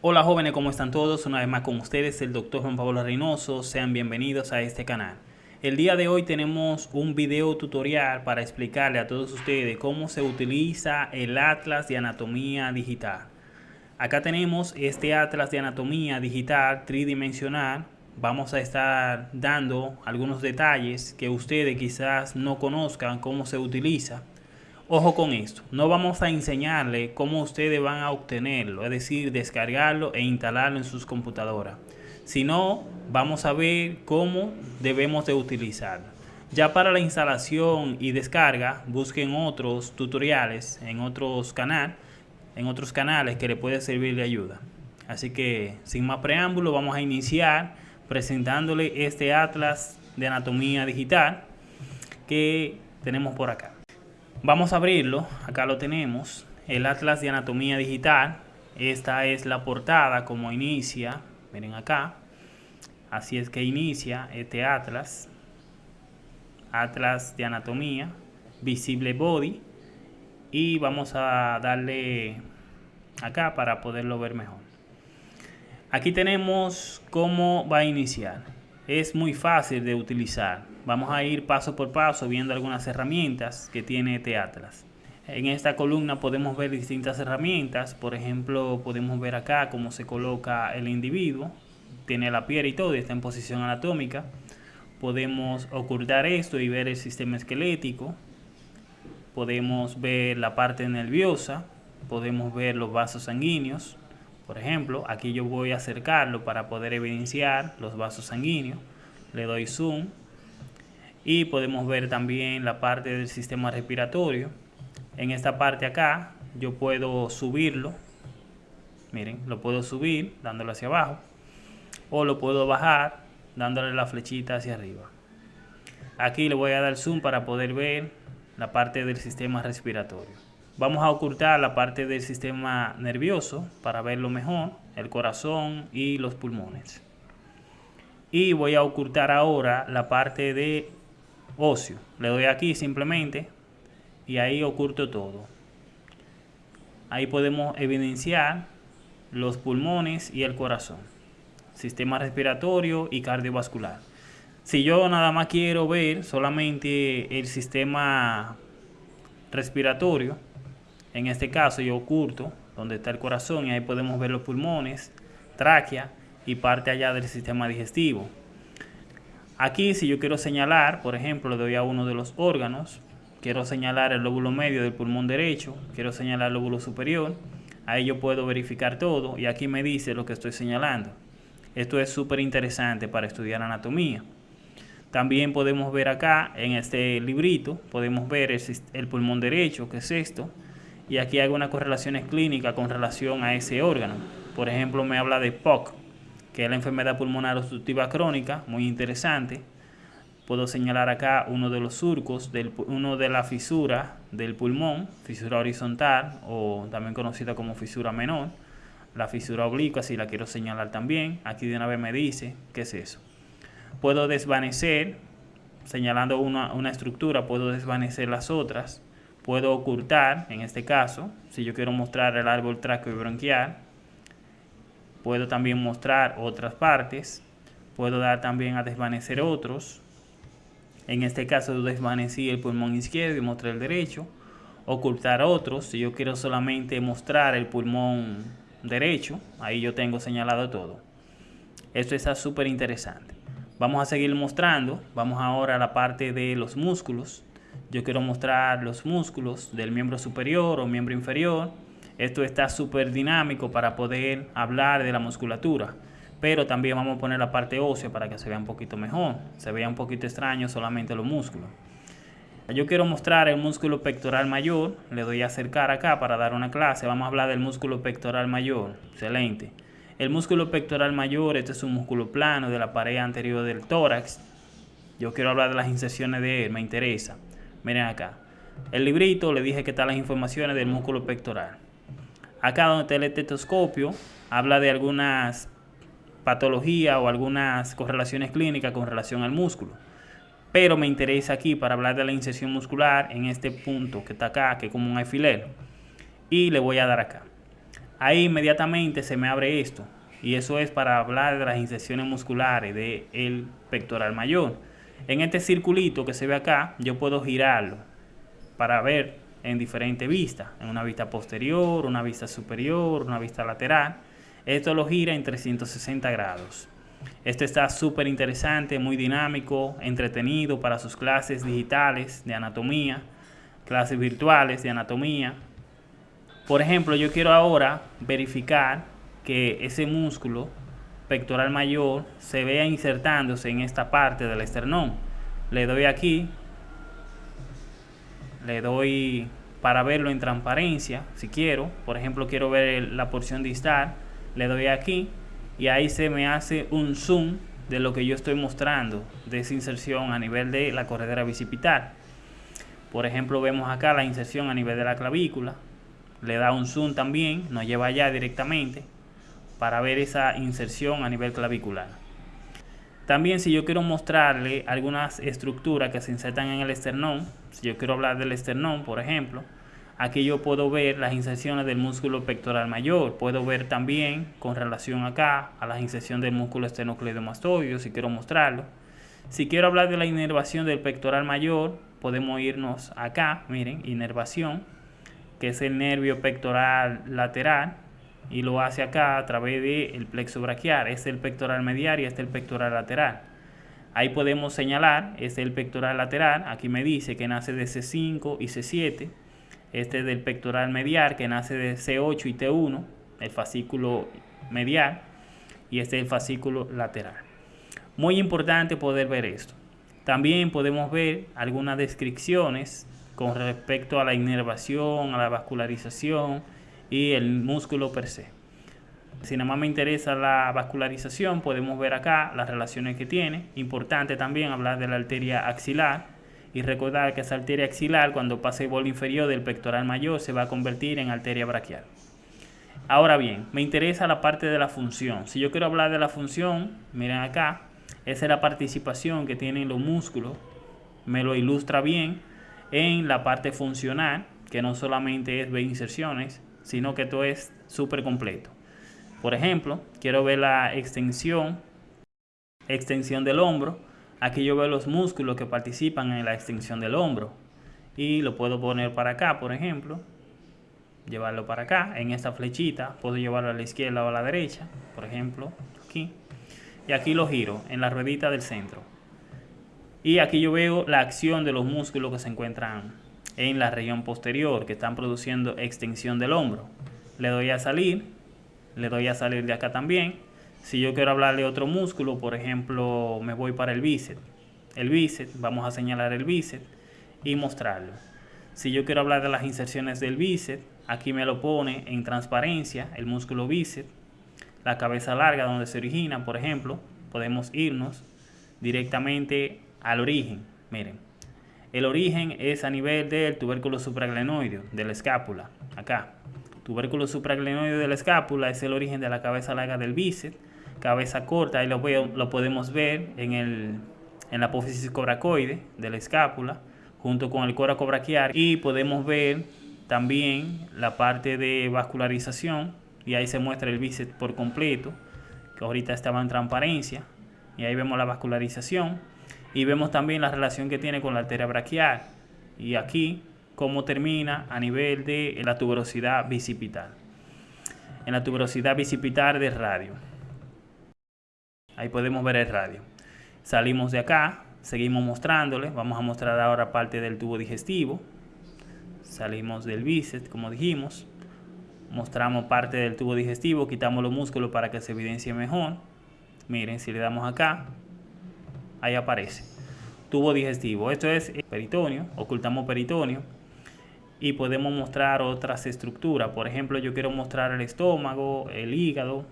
Hola jóvenes, ¿cómo están todos? Una vez más con ustedes, el doctor Juan Pablo Reynoso. Sean bienvenidos a este canal. El día de hoy tenemos un video tutorial para explicarle a todos ustedes cómo se utiliza el Atlas de Anatomía Digital. Acá tenemos este Atlas de Anatomía Digital tridimensional. Vamos a estar dando algunos detalles que ustedes quizás no conozcan cómo se utiliza. Ojo con esto, no vamos a enseñarle cómo ustedes van a obtenerlo, es decir, descargarlo e instalarlo en sus computadoras, sino vamos a ver cómo debemos de utilizarlo. Ya para la instalación y descarga, busquen otros tutoriales en otros canales, en otros canales que le puede servir de ayuda. Así que, sin más preámbulo, vamos a iniciar presentándole este atlas de anatomía digital que tenemos por acá. Vamos a abrirlo, acá lo tenemos, el Atlas de Anatomía Digital. Esta es la portada como inicia, miren acá. Así es que inicia este Atlas. Atlas de Anatomía, Visible Body. Y vamos a darle acá para poderlo ver mejor. Aquí tenemos cómo va a iniciar. Es muy fácil de utilizar. Vamos a ir paso por paso viendo algunas herramientas que tiene este Atlas. En esta columna podemos ver distintas herramientas, por ejemplo podemos ver acá cómo se coloca el individuo, tiene la piel y todo, está en posición anatómica. Podemos ocultar esto y ver el sistema esquelético, podemos ver la parte nerviosa, podemos ver los vasos sanguíneos, por ejemplo, aquí yo voy a acercarlo para poder evidenciar los vasos sanguíneos, le doy zoom y podemos ver también la parte del sistema respiratorio. En esta parte acá yo puedo subirlo, miren, lo puedo subir dándolo hacia abajo o lo puedo bajar dándole la flechita hacia arriba. Aquí le voy a dar zoom para poder ver la parte del sistema respiratorio. Vamos a ocultar la parte del sistema nervioso para verlo mejor, el corazón y los pulmones. Y voy a ocultar ahora la parte de ocio. Le doy aquí simplemente y ahí oculto todo. Ahí podemos evidenciar los pulmones y el corazón, sistema respiratorio y cardiovascular. Si yo nada más quiero ver solamente el sistema respiratorio, en este caso yo oculto donde está el corazón y ahí podemos ver los pulmones, tráquea y parte allá del sistema digestivo. Aquí si yo quiero señalar, por ejemplo, le doy a uno de los órganos, quiero señalar el lóbulo medio del pulmón derecho, quiero señalar el lóbulo superior, ahí yo puedo verificar todo y aquí me dice lo que estoy señalando. Esto es súper interesante para estudiar anatomía. También podemos ver acá en este librito, podemos ver el, el pulmón derecho, que es esto, y aquí hay algunas correlaciones clínicas con relación a ese órgano. Por ejemplo, me habla de POC, que es la enfermedad pulmonar obstructiva crónica, muy interesante. Puedo señalar acá uno de los surcos, del, uno de la fisura del pulmón, fisura horizontal o también conocida como fisura menor. La fisura oblicua, si la quiero señalar también, aquí de una vez me dice qué es eso. Puedo desvanecer, señalando una, una estructura, puedo desvanecer las otras. Puedo ocultar, en este caso, si yo quiero mostrar el árbol tráqueo y bronquial, Puedo también mostrar otras partes. Puedo dar también a desvanecer otros. En este caso desvanecí el pulmón izquierdo y mostré el derecho. Ocultar otros. Si yo quiero solamente mostrar el pulmón derecho, ahí yo tengo señalado todo. Esto está súper interesante. Vamos a seguir mostrando. Vamos ahora a la parte de los músculos. Yo quiero mostrar los músculos del miembro superior o miembro inferior esto está súper dinámico para poder hablar de la musculatura. Pero también vamos a poner la parte ósea para que se vea un poquito mejor. Se vea un poquito extraño solamente los músculos. Yo quiero mostrar el músculo pectoral mayor. Le doy a acercar acá para dar una clase. Vamos a hablar del músculo pectoral mayor. Excelente. El músculo pectoral mayor, este es un músculo plano de la pared anterior del tórax. Yo quiero hablar de las inserciones de él, me interesa. Miren acá. El librito le dije que están las informaciones del músculo pectoral. Acá donde está el estetoscopio, habla de algunas patologías o algunas correlaciones clínicas con relación al músculo. Pero me interesa aquí para hablar de la inserción muscular en este punto que está acá, que es como un alfiler. Y le voy a dar acá. ahí inmediatamente se me abre esto. Y eso es para hablar de las inserciones musculares del pectoral mayor. En este circulito que se ve acá, yo puedo girarlo para ver en diferentes vistas. En una vista posterior, una vista superior, una vista lateral. Esto lo gira en 360 grados. Este está súper interesante, muy dinámico, entretenido para sus clases digitales de anatomía, clases virtuales de anatomía. Por ejemplo, yo quiero ahora verificar que ese músculo pectoral mayor se vea insertándose en esta parte del esternón. Le doy aquí, le doy para verlo en transparencia, si quiero. Por ejemplo, quiero ver la porción distal, le doy aquí y ahí se me hace un zoom de lo que yo estoy mostrando de esa inserción a nivel de la corredera bicipital. Por ejemplo, vemos acá la inserción a nivel de la clavícula. Le da un zoom también, nos lleva allá directamente para ver esa inserción a nivel clavicular. También si yo quiero mostrarle algunas estructuras que se insertan en el esternón, si yo quiero hablar del esternón, por ejemplo, aquí yo puedo ver las inserciones del músculo pectoral mayor. Puedo ver también con relación acá a la inserción del músculo esternocleidomastoideo, si quiero mostrarlo. Si quiero hablar de la inervación del pectoral mayor, podemos irnos acá, miren, inervación, que es el nervio pectoral lateral, y lo hace acá a través del plexo braquial. Es el pectoral medial y este es el pectoral lateral. Ahí podemos señalar, este es el pectoral lateral, aquí me dice que nace de C5 y C7. Este es del pectoral medial que nace de C8 y T1, el fascículo medial, y este es el fascículo lateral. Muy importante poder ver esto. También podemos ver algunas descripciones con respecto a la inervación, a la vascularización, y el músculo per se. Si nada más me interesa la vascularización, podemos ver acá las relaciones que tiene. Importante también hablar de la arteria axilar y recordar que esa arteria axilar cuando pase el bolo inferior del pectoral mayor se va a convertir en arteria braquial. Ahora bien, me interesa la parte de la función. Si yo quiero hablar de la función, miren acá, esa es la participación que tienen los músculos. Me lo ilustra bien en la parte funcional, que no solamente es ver inserciones, sino que todo es súper completo. Por ejemplo, quiero ver la extensión, extensión del hombro. Aquí yo veo los músculos que participan en la extensión del hombro. Y lo puedo poner para acá, por ejemplo. Llevarlo para acá, en esta flechita. Puedo llevarlo a la izquierda o a la derecha, por ejemplo, aquí. Y aquí lo giro, en la ruedita del centro. Y aquí yo veo la acción de los músculos que se encuentran en la región posterior que están produciendo extensión del hombro. Le doy a salir, le doy a salir de acá también. Si yo quiero hablarle de otro músculo, por ejemplo, me voy para el bíceps. El bíceps, vamos a señalar el bíceps y mostrarlo. Si yo quiero hablar de las inserciones del bíceps, aquí me lo pone en transparencia el músculo bíceps, la cabeza larga donde se origina, por ejemplo, podemos irnos directamente al origen. Miren, el origen es a nivel del tubérculo supraglenoideo, de la escápula, acá. Tubérculo supraglenoideo de la escápula es el origen de la cabeza larga del bíceps, cabeza corta, ahí lo, lo podemos ver en, el, en la apófisis coracoide de la escápula, junto con el coraco braquial, y podemos ver también la parte de vascularización, y ahí se muestra el bíceps por completo, que ahorita estaba en transparencia, y ahí vemos la vascularización, y vemos también la relación que tiene con la arteria braquial y aquí cómo termina a nivel de la tuberosidad bicipital. En la tuberosidad bicipital del radio. Ahí podemos ver el radio. Salimos de acá, seguimos mostrándole. Vamos a mostrar ahora parte del tubo digestivo. Salimos del bíceps, como dijimos. Mostramos parte del tubo digestivo, quitamos los músculos para que se evidencie mejor. Miren, si le damos acá, ahí aparece. Tubo digestivo, esto es peritoneo, ocultamos peritoneo y podemos mostrar otras estructuras. Por ejemplo, yo quiero mostrar el estómago, el hígado,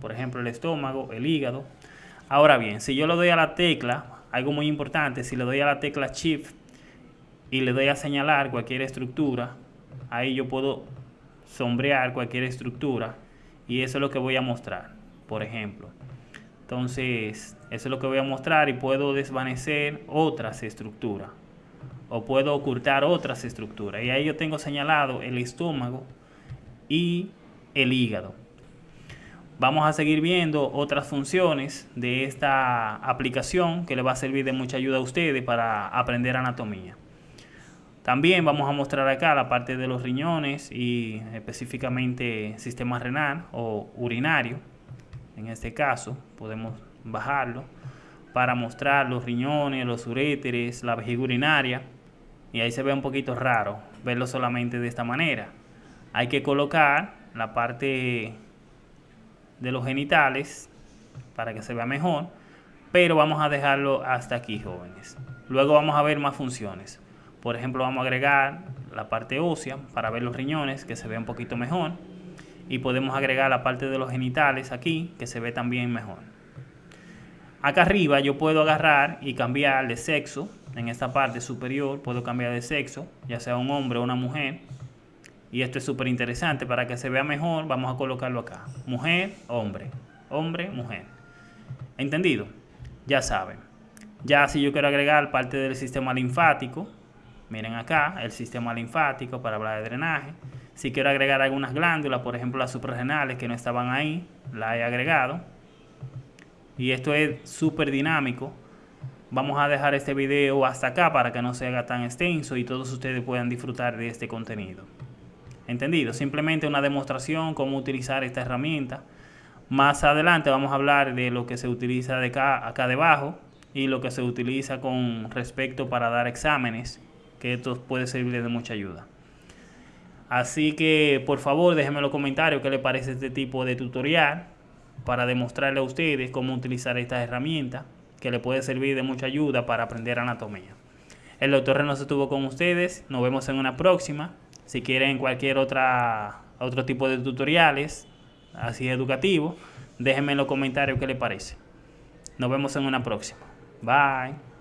por ejemplo, el estómago, el hígado. Ahora bien, si yo le doy a la tecla, algo muy importante, si le doy a la tecla Shift y le doy a señalar cualquier estructura, ahí yo puedo sombrear cualquier estructura y eso es lo que voy a mostrar, por ejemplo. Entonces, eso es lo que voy a mostrar y puedo desvanecer otras estructuras o puedo ocultar otras estructuras. Y ahí yo tengo señalado el estómago y el hígado. Vamos a seguir viendo otras funciones de esta aplicación que le va a servir de mucha ayuda a ustedes para aprender anatomía. También vamos a mostrar acá la parte de los riñones y específicamente sistema renal o urinario. En este caso podemos bajarlo para mostrar los riñones, los uréteres, la vejiga urinaria. Y ahí se ve un poquito raro verlo solamente de esta manera. Hay que colocar la parte de los genitales para que se vea mejor, pero vamos a dejarlo hasta aquí, jóvenes. Luego vamos a ver más funciones. Por ejemplo, vamos a agregar la parte ósea para ver los riñones, que se vea un poquito mejor. Y podemos agregar la parte de los genitales aquí, que se ve también mejor. Acá arriba yo puedo agarrar y cambiar de sexo. En esta parte superior puedo cambiar de sexo, ya sea un hombre o una mujer. Y esto es súper interesante. Para que se vea mejor, vamos a colocarlo acá. Mujer, hombre. Hombre, mujer. ¿Entendido? Ya saben. Ya si yo quiero agregar parte del sistema linfático, miren acá, el sistema linfático para hablar de drenaje. Si quiero agregar algunas glándulas, por ejemplo las suprarrenales que no estaban ahí, la he agregado. Y esto es súper dinámico. Vamos a dejar este video hasta acá para que no se haga tan extenso y todos ustedes puedan disfrutar de este contenido. ¿Entendido? Simplemente una demostración cómo utilizar esta herramienta. Más adelante vamos a hablar de lo que se utiliza acá, acá debajo y lo que se utiliza con respecto para dar exámenes, que esto puede servir de mucha ayuda. Así que por favor déjenme en los comentarios qué les parece este tipo de tutorial para demostrarle a ustedes cómo utilizar esta herramienta que le puede servir de mucha ayuda para aprender anatomía. El doctor Reynoso estuvo con ustedes, nos vemos en una próxima. Si quieren cualquier otra, otro tipo de tutoriales, así educativo, déjenme en los comentarios qué les parece. Nos vemos en una próxima. Bye.